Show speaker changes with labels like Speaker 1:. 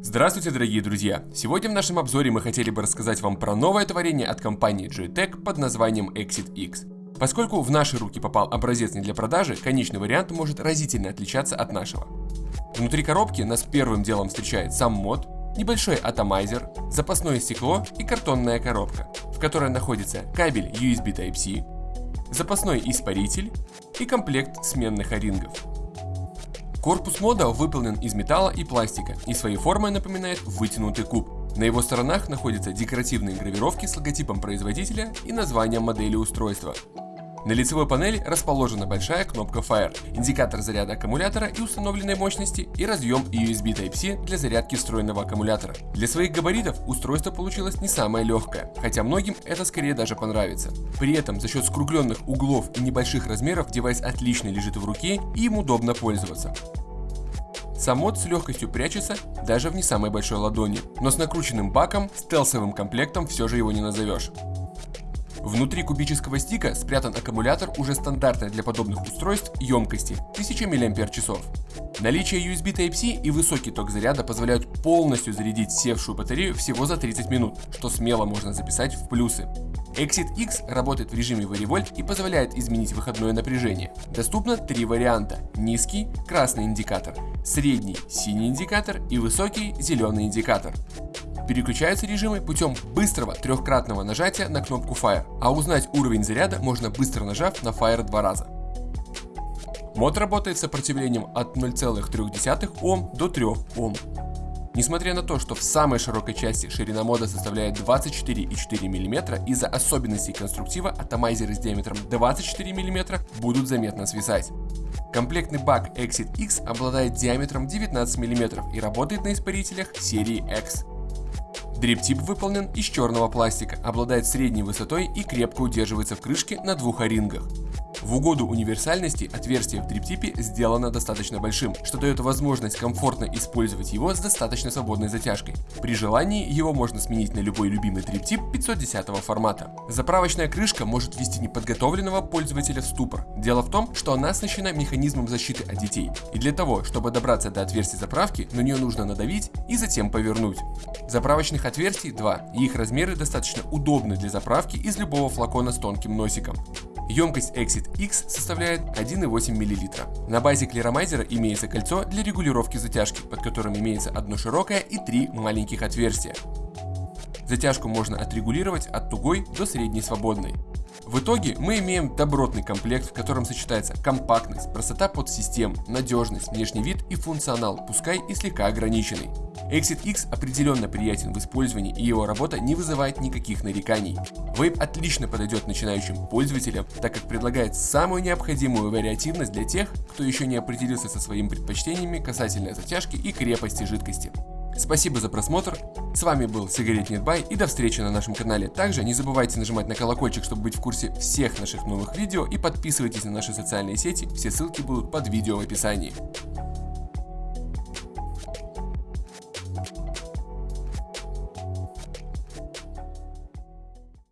Speaker 1: Здравствуйте, дорогие друзья! Сегодня в нашем обзоре мы хотели бы рассказать вам про новое творение от компании JTech под названием Exit X. Поскольку в наши руки попал образец не для продажи, конечный вариант может разительно отличаться от нашего. Внутри коробки нас первым делом встречает сам мод, небольшой атомайзер, запасное стекло и картонная коробка, в которой находится кабель USB Type-C, запасной испаритель и комплект сменных орингов. Корпус мода выполнен из металла и пластика и своей формой напоминает вытянутый куб. На его сторонах находятся декоративные гравировки с логотипом производителя и названием модели устройства. На лицевой панели расположена большая кнопка Fire, индикатор заряда аккумулятора и установленной мощности и разъем USB Type-C для зарядки встроенного аккумулятора. Для своих габаритов устройство получилось не самое легкое, хотя многим это скорее даже понравится. При этом за счет скругленных углов и небольших размеров девайс отлично лежит в руке и им удобно пользоваться. Сам мод с легкостью прячется даже в не самой большой ладони, но с накрученным баком, стелсовым комплектом все же его не назовешь. Внутри кубического стика спрятан аккумулятор уже стандартной для подобных устройств емкости 1000 мАч. Наличие USB Type-C и высокий ток заряда позволяют полностью зарядить севшую батарею всего за 30 минут, что смело можно записать в плюсы. Exit X работает в режиме Varivolt и позволяет изменить выходное напряжение. Доступно три варианта. Низкий – красный индикатор, средний – синий индикатор и высокий – зеленый индикатор. Переключаются режимы путем быстрого трехкратного нажатия на кнопку Fire, а узнать уровень заряда можно быстро нажав на Fire два раза. Мод работает с сопротивлением от 0,3 Ом до 3 Ом. Несмотря на то, что в самой широкой части ширина мода составляет 24,4 мм, из-за особенностей конструктива атомайзеры с диаметром 24 мм будут заметно свисать. Комплектный бак Exit X обладает диаметром 19 мм и работает на испарителях серии X. Дриптип выполнен из черного пластика, обладает средней высотой и крепко удерживается в крышке на двух орингах. В угоду универсальности отверстие в дриптипе сделано достаточно большим, что дает возможность комфортно использовать его с достаточно свободной затяжкой. При желании его можно сменить на любой любимый дриптип 510 формата. Заправочная крышка может ввести неподготовленного пользователя в ступор. Дело в том, что она оснащена механизмом защиты от детей. И для того, чтобы добраться до отверстия заправки, на нее нужно надавить и затем повернуть. Заправочных отверстий два, и их размеры достаточно удобны для заправки из любого флакона с тонким носиком. Емкость Exit X составляет 1,8 мл. На базе клеромайзера имеется кольцо для регулировки затяжки, под которым имеется одно широкое и три маленьких отверстия. Затяжку можно отрегулировать от тугой до средней свободной. В итоге мы имеем добротный комплект, в котором сочетается компактность, простота подсистем, надежность, внешний вид и функционал, пускай и слегка ограниченный. Exit X определенно приятен в использовании и его работа не вызывает никаких нареканий. Вейп отлично подойдет начинающим пользователям, так как предлагает самую необходимую вариативность для тех, кто еще не определился со своими предпочтениями касательно затяжки и крепости жидкости. Спасибо за просмотр, с вами был Сигарет Нетбай и до встречи на нашем канале. Также не забывайте нажимать на колокольчик, чтобы быть в курсе всех наших новых видео и подписывайтесь на наши социальные сети, все ссылки будут под видео в описании.